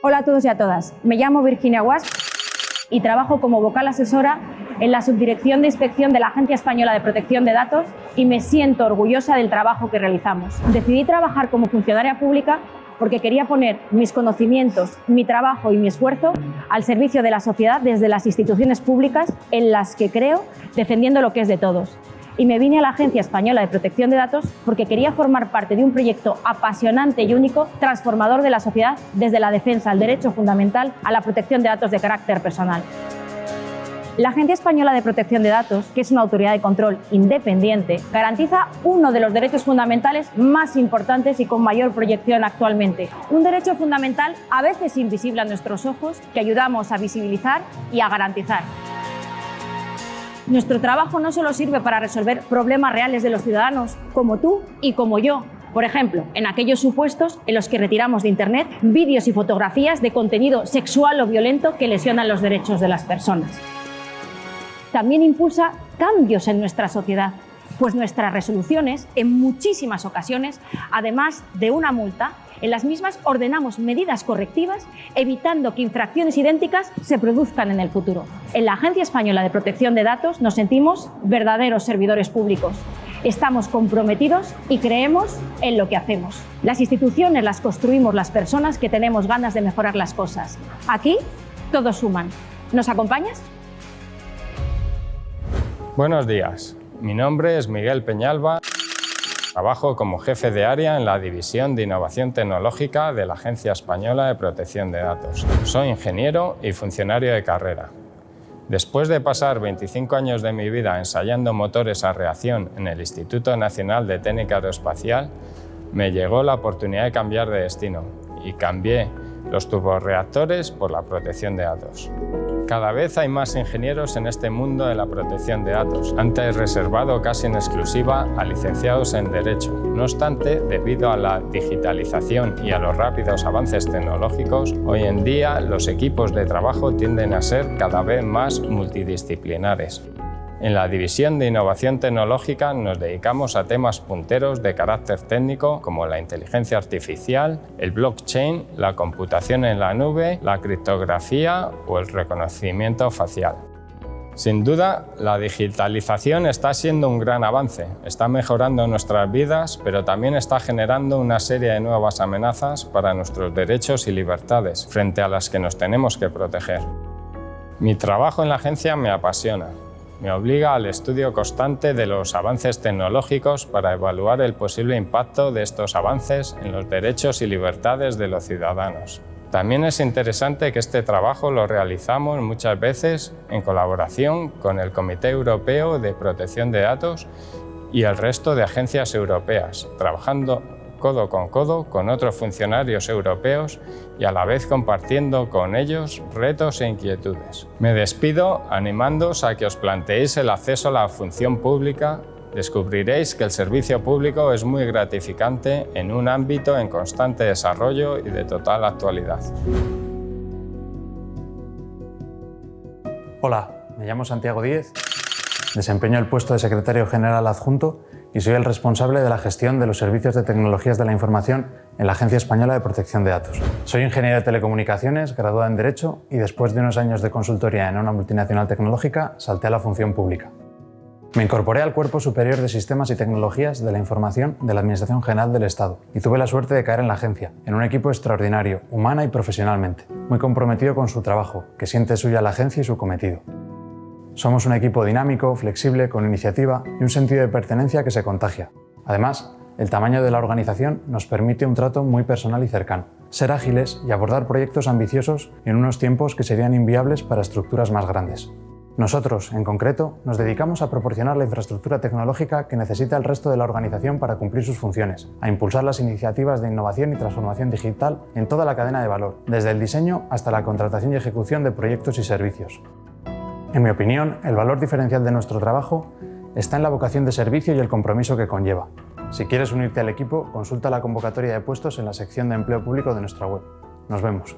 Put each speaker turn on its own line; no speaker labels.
Hola a todos y a todas. Me llamo Virginia Guas y trabajo como vocal asesora en la Subdirección de Inspección de la Agencia Española de Protección de Datos y me siento orgullosa del trabajo que realizamos. Decidí trabajar como funcionaria pública porque quería poner mis conocimientos, mi trabajo y mi esfuerzo al servicio de la sociedad desde las instituciones públicas en las que creo, defendiendo lo que es de todos. Y me vine a la Agencia Española de Protección de Datos porque quería formar parte de un proyecto apasionante y único, transformador de la sociedad desde la defensa al derecho fundamental a la protección de datos de carácter personal. La Agencia Española de Protección de Datos, que es una autoridad de control independiente, garantiza uno de los derechos fundamentales más importantes y con mayor proyección actualmente. Un derecho fundamental a veces invisible a nuestros ojos que ayudamos a visibilizar y a garantizar. Nuestro trabajo no solo sirve para resolver problemas reales de los ciudadanos, como tú y como yo, por ejemplo, en aquellos supuestos en los que retiramos de Internet vídeos y fotografías de contenido sexual o violento que lesionan los derechos de las personas. También impulsa cambios en nuestra sociedad, pues nuestras resoluciones, en muchísimas ocasiones, además de una multa, en las mismas ordenamos medidas correctivas evitando que infracciones idénticas se produzcan en el futuro. En la Agencia Española de Protección de Datos nos sentimos verdaderos servidores públicos. Estamos comprometidos y creemos en lo que hacemos. Las instituciones las construimos las personas que tenemos ganas de mejorar las cosas. Aquí todos suman. ¿Nos acompañas?
Buenos días, mi nombre es Miguel Peñalba. Trabajo como jefe de área en la División de Innovación Tecnológica de la Agencia Española de Protección de Datos. Soy ingeniero y funcionario de carrera. Después de pasar 25 años de mi vida ensayando motores a reacción en el Instituto Nacional de Técnica Aeroespacial, me llegó la oportunidad de cambiar de destino y cambié los turborreactores por la protección de datos. Cada vez hay más ingenieros en este mundo de la protección de datos, antes reservado casi en exclusiva a licenciados en Derecho. No obstante, debido a la digitalización y a los rápidos avances tecnológicos, hoy en día los equipos de trabajo tienden a ser cada vez más multidisciplinares. En la División de Innovación Tecnológica nos dedicamos a temas punteros de carácter técnico como la inteligencia artificial, el blockchain, la computación en la nube, la criptografía o el reconocimiento facial. Sin duda, la digitalización está siendo un gran avance, está mejorando nuestras vidas, pero también está generando una serie de nuevas amenazas para nuestros derechos y libertades, frente a las que nos tenemos que proteger. Mi trabajo en la agencia me apasiona, me obliga al estudio constante de los avances tecnológicos para evaluar el posible impacto de estos avances en los derechos y libertades de los ciudadanos. También es interesante que este trabajo lo realizamos muchas veces en colaboración con el Comité Europeo de Protección de Datos y el resto de agencias europeas, trabajando codo con codo con otros funcionarios europeos y a la vez compartiendo con ellos retos e inquietudes. Me despido animándoos a que os planteéis el acceso a la función pública descubriréis que el servicio público es muy gratificante en un ámbito en constante desarrollo y de total actualidad.
Hola, me llamo Santiago Díez, desempeño el puesto de secretario general adjunto y soy el responsable de la gestión de los servicios de tecnologías de la información en la Agencia Española de Protección de Datos. Soy ingeniero de telecomunicaciones, graduado en Derecho y después de unos años de consultoría en una multinacional tecnológica salté a la función pública. Me incorporé al Cuerpo Superior de Sistemas y Tecnologías de la Información de la Administración General del Estado y tuve la suerte de caer en la agencia, en un equipo extraordinario, humana y profesionalmente, muy comprometido con su trabajo, que siente suya la agencia y su cometido. Somos un equipo dinámico, flexible, con iniciativa y un sentido de pertenencia que se contagia. Además, el tamaño de la organización nos permite un trato muy personal y cercano, ser ágiles y abordar proyectos ambiciosos en unos tiempos que serían inviables para estructuras más grandes. Nosotros, en concreto, nos dedicamos a proporcionar la infraestructura tecnológica que necesita el resto de la organización para cumplir sus funciones, a impulsar las iniciativas de innovación y transformación digital en toda la cadena de valor, desde el diseño hasta la contratación y ejecución de proyectos y servicios, en mi opinión, el valor diferencial de nuestro trabajo está en la vocación de servicio y el compromiso que conlleva. Si quieres unirte al equipo, consulta la convocatoria de puestos en la sección de empleo público de nuestra web. Nos vemos.